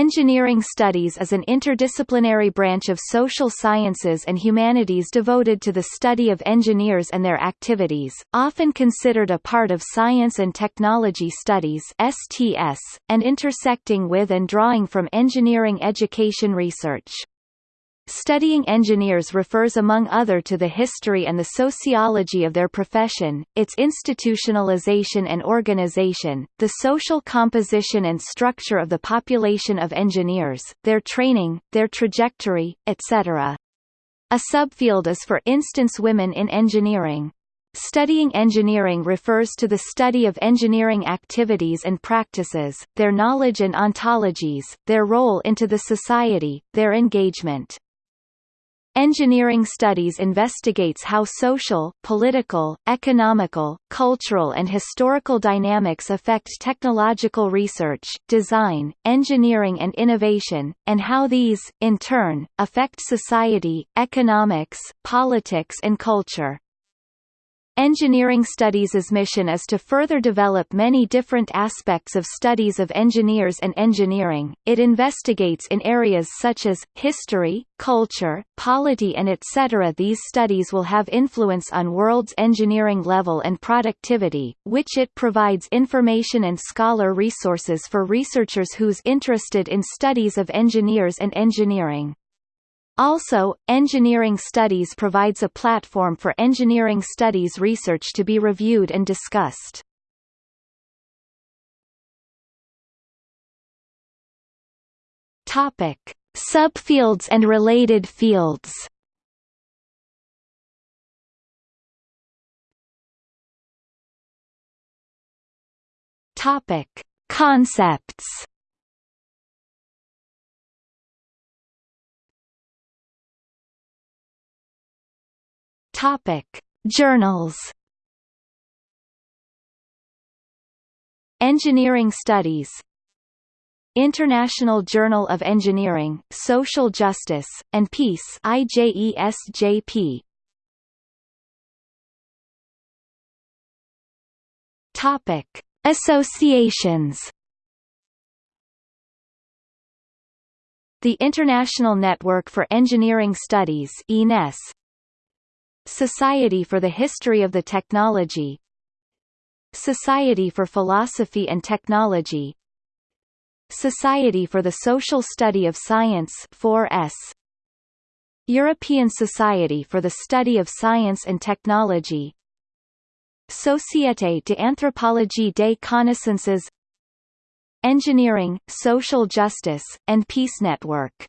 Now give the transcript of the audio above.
Engineering studies is an interdisciplinary branch of social sciences and humanities devoted to the study of engineers and their activities, often considered a part of science and technology studies (STS), and intersecting with and drawing from engineering education research. Studying engineers refers among other to the history and the sociology of their profession, its institutionalization and organization, the social composition and structure of the population of engineers, their training, their trajectory, etc. A subfield is for instance women in engineering. Studying engineering refers to the study of engineering activities and practices, their knowledge and ontologies, their role into the society, their engagement. Engineering studies investigates how social, political, economical, cultural and historical dynamics affect technological research, design, engineering and innovation, and how these, in turn, affect society, economics, politics and culture. Engineering Studies' mission is to further develop many different aspects of studies of engineers and engineering. It investigates in areas such as history, culture, polity and etc. These studies will have influence on world's engineering level and productivity, which it provides information and scholar resources for researchers who's interested in studies of engineers and engineering. Also, engineering studies provides a platform for engineering studies research to be reviewed and discussed. Topic: Subfields and related fields. Topic: Concepts. Topic: Journals. Engineering Studies International Journal of Engineering, Social Justice, and Peace IJESJP. Topic: Associations. The International Network for Engineering Studies (INES) Society for the History of the Technology. Society for Philosophy and Technology. Society for the Social Study of Science 4S European Society for the Study of Science and Technology. Société d'Anthropologie des Connaissances. Engineering, Social Justice, and Peace Network